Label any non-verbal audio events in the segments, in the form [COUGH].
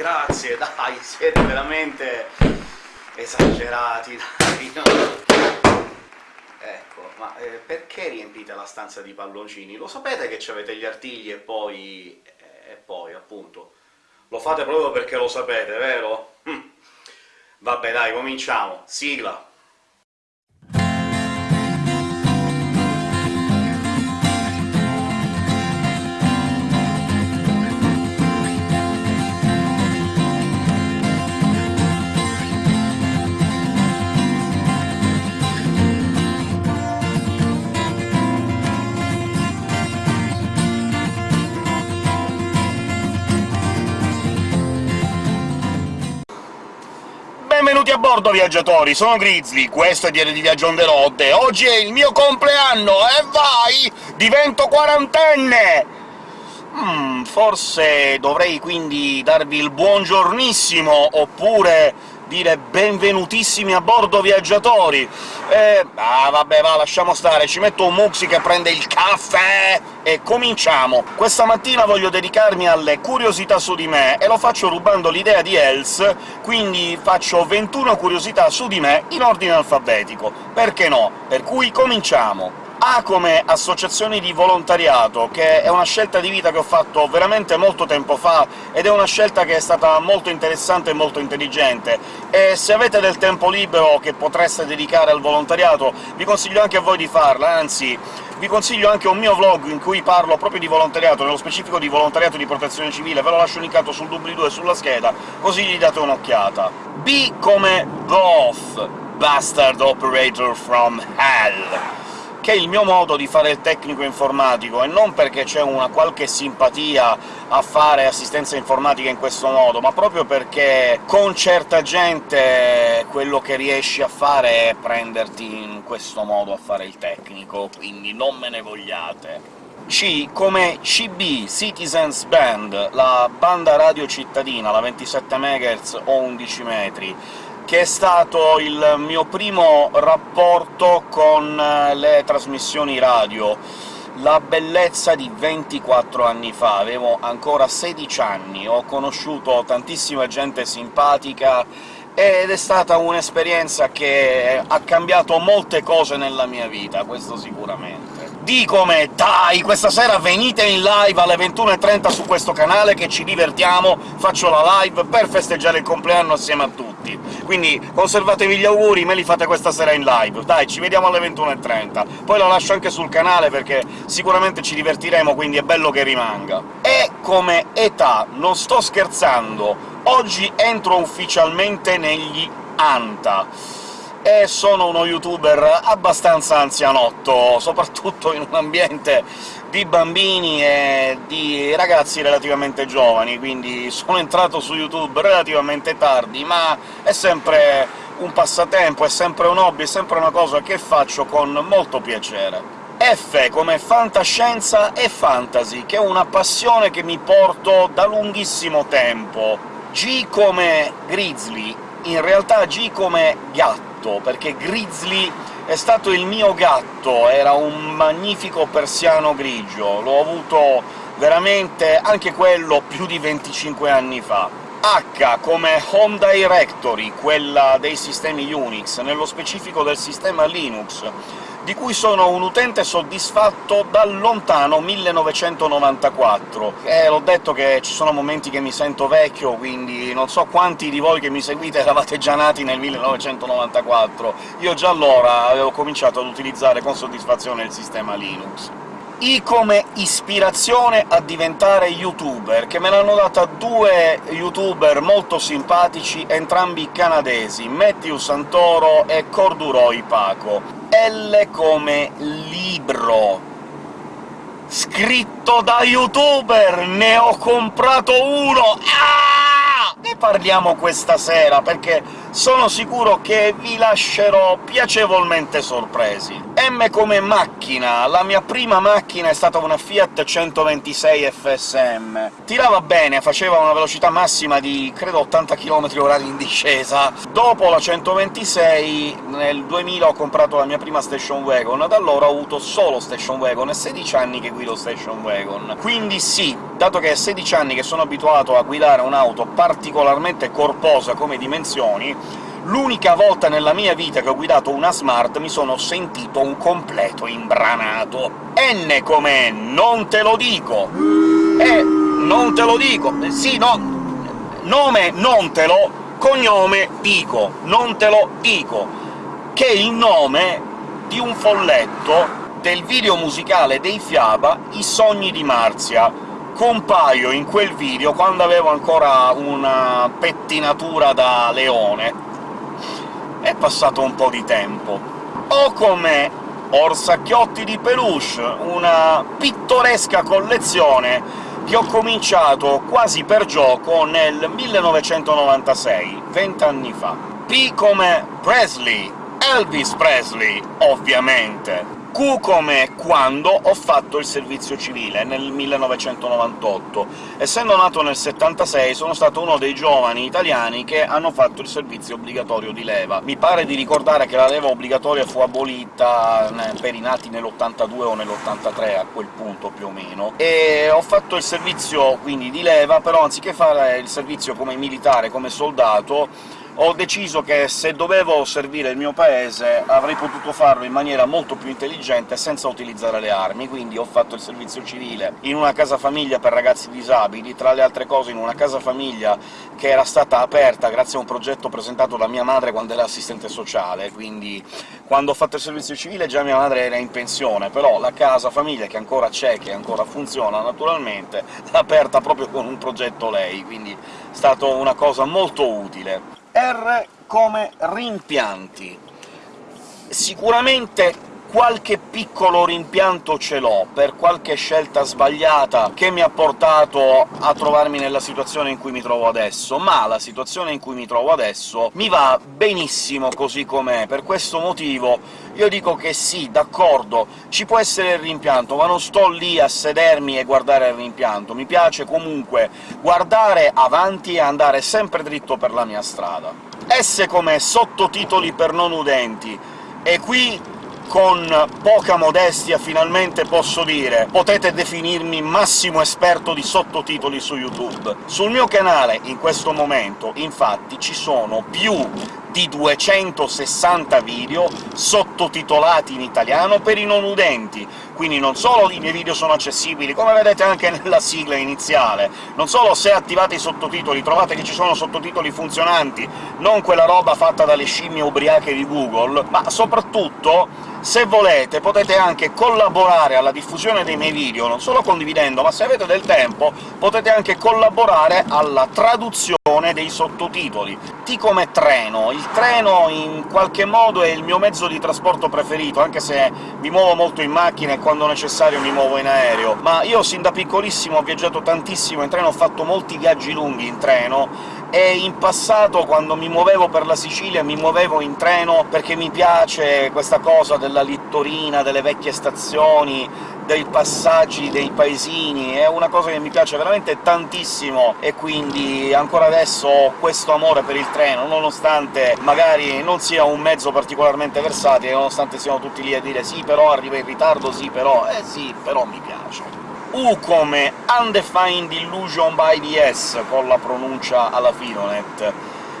grazie, dai, [LAUGHS] siete veramente esagerati, dai, no? Ecco, ma eh, perché riempite la stanza di palloncini? Lo sapete che avete gli artigli e poi... e poi, appunto... Lo fate proprio perché lo sapete, vero? Hm. Vabbè, dai, cominciamo. Sigla! Bordo, viaggiatori! Sono Grizzly, questo è Diario di Viaggio on the road, oggi è il mio compleanno, e vai! Divento quarantenne! Hmm, forse dovrei quindi darvi il buongiornissimo, oppure dire benvenutissimi a bordo, viaggiatori! Eh, ah, vabbè, va, lasciamo stare, ci metto un Muxi che prende il caffè e cominciamo! Questa mattina voglio dedicarmi alle curiosità su di me, e lo faccio rubando l'idea di Els, quindi faccio 21 curiosità su di me in ordine alfabetico. Perché no? Per cui cominciamo! A come associazioni di volontariato, che è una scelta di vita che ho fatto veramente molto tempo fa, ed è una scelta che è stata molto interessante e molto intelligente, e se avete del tempo libero che potreste dedicare al volontariato, vi consiglio anche a voi di farla, anzi vi consiglio anche un mio vlog in cui parlo proprio di volontariato, nello specifico di volontariato di protezione civile, ve lo lascio linkato sul doobly-doo e sulla scheda, così gli date un'occhiata. B come Both, Bastard Operator from Hell che è il mio modo di fare il tecnico informatico, e non perché c'è una qualche simpatia a fare assistenza informatica in questo modo, ma proprio perché con certa gente quello che riesci a fare è prenderti in questo modo a fare il tecnico, quindi non me ne vogliate. C come CB, Citizens Band, la banda radio cittadina, la 27 MHz o 11 metri, che è stato il mio primo rapporto con eh, le trasmissioni radio. La bellezza di 24 anni fa, avevo ancora 16 anni, ho conosciuto tantissima gente simpatica, ed è stata un'esperienza che ha cambiato molte cose nella mia vita, questo sicuramente. Di come dai, questa sera venite in live alle 21.30 su questo canale che ci divertiamo, faccio la live per festeggiare il compleanno assieme a tutti. Quindi conservatevi gli auguri, me li fate questa sera in live. Dai, ci vediamo alle 21.30. Poi lo lascio anche sul canale, perché sicuramente ci divertiremo, quindi è bello che rimanga. E come età, non sto scherzando, oggi entro ufficialmente negli ANTA e sono uno youtuber abbastanza anzianotto, soprattutto in un ambiente di bambini e di ragazzi relativamente giovani, quindi sono entrato su YouTube relativamente tardi, ma è sempre un passatempo, è sempre un hobby, è sempre una cosa che faccio con molto piacere. F come fantascienza e fantasy, che è una passione che mi porto da lunghissimo tempo. G come grizzly, in realtà G come gatto, perché Grizzly è stato il mio gatto, era un magnifico persiano grigio, l'ho avuto veramente anche quello più di 25 anni fa. H come Home Directory, quella dei sistemi Unix, nello specifico del sistema Linux, di cui sono un utente soddisfatto dal lontano 1994. E l'ho detto che ci sono momenti che mi sento vecchio, quindi non so quanti di voi che mi seguite [LAUGHS] eravate già nati nel 1994. Io già allora avevo cominciato ad utilizzare con soddisfazione il sistema Linux. I come ispirazione a diventare youtuber, che me l'hanno data due youtuber molto simpatici, entrambi canadesi, Matthew Santoro e Corduroy Paco. L come libro, scritto da youtuber! Ne ho comprato uno! Ah! Ne parliamo questa sera, perché sono sicuro che vi lascerò piacevolmente sorpresi. M come macchina. La mia prima macchina è stata una Fiat 126 FSM. Tirava bene, faceva una velocità massima di, credo, 80 km/h in discesa. Dopo la 126, nel 2000 ho comprato la mia prima station wagon, da allora ho avuto solo station wagon, e 16 anni che guido station wagon. Quindi sì, dato che è 16 anni che sono abituato a guidare un'auto particolarmente corposa come dimensioni, L'unica volta nella mia vita che ho guidato una Smart mi sono sentito un completo imbranato. N come non te lo dico! Eh, non te lo dico! Sì, no... Nome non te lo, cognome dico, non te lo dico, che è il nome di un folletto del video musicale dei Fiaba I sogni di Marzia. Compaio in quel video quando avevo ancora una pettinatura da leone, è passato un po' di tempo. O come Orsacchiotti di Peluche, una pittoresca collezione che ho cominciato quasi per gioco nel 1996, vent'anni fa. P come Presley, Elvis Presley, ovviamente. Q come quando ho fatto il servizio civile, nel 1998. Essendo nato nel 76 sono stato uno dei giovani italiani che hanno fatto il servizio obbligatorio di leva. Mi pare di ricordare che la leva obbligatoria fu abolita per i nati nell'82 o nell'83, a quel punto più o meno, e ho fatto il servizio quindi di leva, però anziché fare il servizio come militare, come soldato, ho deciso che se dovevo servire il mio paese avrei potuto farlo in maniera molto più intelligente senza utilizzare le armi, quindi ho fatto il servizio civile in una casa famiglia per ragazzi disabili, tra le altre cose in una casa famiglia che era stata aperta grazie a un progetto presentato da mia madre quando era assistente sociale, quindi quando ho fatto il servizio civile già mia madre era in pensione, però la casa famiglia, che ancora c'è, che ancora funziona naturalmente, l'ha aperta proprio con un progetto lei, quindi è stata una cosa molto utile. R come rimpianti. Sicuramente qualche piccolo rimpianto ce l'ho, per qualche scelta sbagliata che mi ha portato a trovarmi nella situazione in cui mi trovo adesso, ma la situazione in cui mi trovo adesso mi va benissimo così com'è. Per questo motivo io dico che sì, d'accordo, ci può essere il rimpianto, ma non sto lì a sedermi e guardare il rimpianto. Mi piace comunque guardare avanti e andare sempre dritto per la mia strada. S come sottotitoli per non udenti, e qui con poca modestia finalmente posso dire potete definirmi massimo esperto di sottotitoli su YouTube. Sul mio canale, in questo momento, infatti, ci sono più di 260 video sottotitolati in italiano per i non udenti, quindi non solo i miei video sono accessibili, come vedete anche nella sigla iniziale, non solo se attivate i sottotitoli trovate che ci sono sottotitoli funzionanti, non quella roba fatta dalle scimmie ubriache di Google, ma soprattutto se volete potete anche collaborare alla diffusione dei miei video, non solo condividendo, ma se avete del tempo potete anche collaborare alla traduzione dei sottotitoli. T come treno. Il treno in qualche modo è il mio mezzo di trasporto preferito, anche se mi muovo molto in macchina e quando necessario mi muovo in aereo, ma io sin da piccolissimo ho viaggiato tantissimo in treno, ho fatto molti viaggi lunghi in treno, e in passato, quando mi muovevo per la Sicilia, mi muovevo in treno perché mi piace questa cosa della littorina, delle vecchie stazioni, dei passaggi dei paesini, è una cosa che mi piace veramente tantissimo, e quindi ancora adesso ho questo amore per il treno, nonostante magari non sia un mezzo particolarmente versatile, nonostante siano tutti lì a dire «sì, però arriva in ritardo, sì, però...» eh sì, però mi piace. U come Undefined Illusion by DS, con la pronuncia alla Filonet,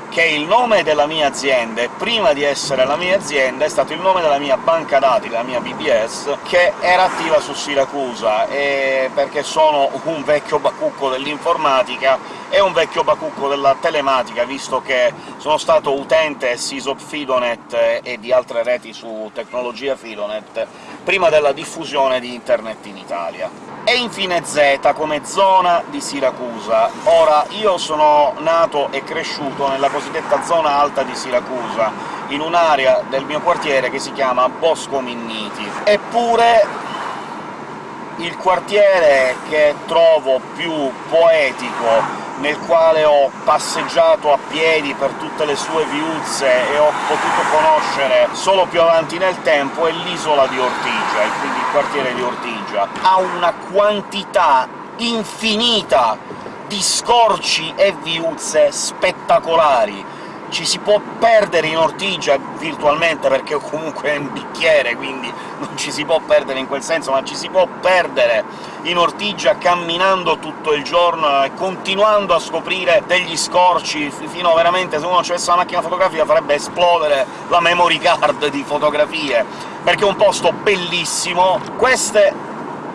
che è il nome della mia azienda, e prima di essere la mia azienda è stato il nome della mia banca dati, della mia BBS, che era attiva su Siracusa, e perché sono un vecchio bacucco dell'informatica e un vecchio bacucco della telematica, visto che sono stato utente SysOp Fidonet e di altre reti su tecnologia Fidonet prima della diffusione di Internet in Italia e infine Z come zona di Siracusa. Ora, io sono nato e cresciuto nella cosiddetta zona alta di Siracusa, in un'area del mio quartiere che si chiama Bosco Minniti. Eppure il quartiere che trovo più poetico, nel quale ho passeggiato a piedi per tutte le sue viuzze e ho potuto conoscere solo più avanti nel tempo, è l'isola di Ortigia, e quindi il quartiere di Ortigia. Ha una quantità infinita di scorci e viuzze spettacolari, ci si può perdere in Ortigia virtualmente, perché comunque è un bicchiere, quindi non ci si può perdere in quel senso, ma ci si può perdere in Ortigia camminando tutto il giorno e continuando a scoprire degli scorci, fino a veramente, se uno avesse una macchina fotografica farebbe esplodere la memory card di fotografie, perché è un posto bellissimo. Queste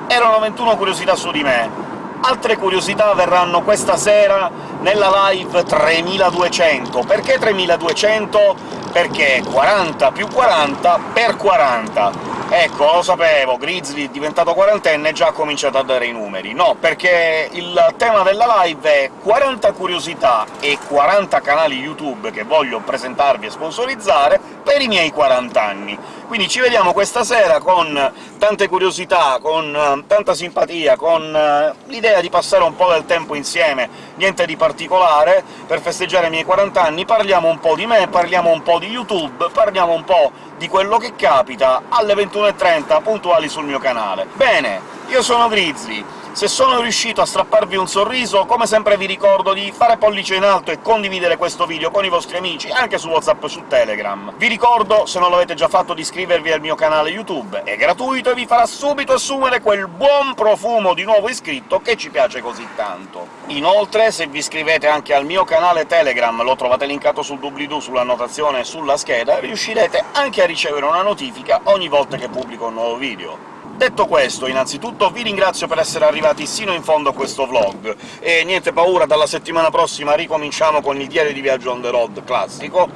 erano 21 curiosità su di me, Altre curiosità verranno questa sera nella live 3200. Perché 3200? Perché 40 più 40 per 40. Ecco, lo sapevo, Grizzly, diventato quarantenne, già ha cominciato a dare i numeri. No, perché il tema della live è 40 curiosità e 40 canali YouTube che voglio presentarvi e sponsorizzare per i miei 40 anni. Quindi ci vediamo questa sera con tante curiosità, con uh, tanta simpatia, con uh, l'idea di passare un po' del tempo insieme, niente di particolare, per festeggiare i miei 40 anni parliamo un po' di me, parliamo un po' di YouTube, parliamo un po' di quello che capita alle 21.30, puntuali sul mio canale. Bene, io sono Grizzly, se sono riuscito a strapparvi un sorriso, come sempre vi ricordo di fare pollice in alto e condividere questo video con i vostri amici, anche su WhatsApp e su Telegram. Vi ricordo, se non l'avete già fatto, di iscrivervi al mio canale YouTube, è gratuito e vi farà subito assumere quel buon profumo di nuovo iscritto che ci piace così tanto. Inoltre, se vi iscrivete anche al mio canale Telegram, lo trovate linkato sul doobly-doo, sull'annotazione e sulla scheda, riuscirete anche a ricevere una notifica ogni volta che pubblico un nuovo video. Detto questo, innanzitutto vi ringrazio per essere arrivati sino in fondo a questo vlog, e niente paura, dalla settimana prossima ricominciamo con il diario di viaggio on the road classico,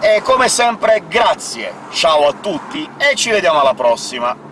e come sempre grazie, ciao a tutti, e ci vediamo alla prossima!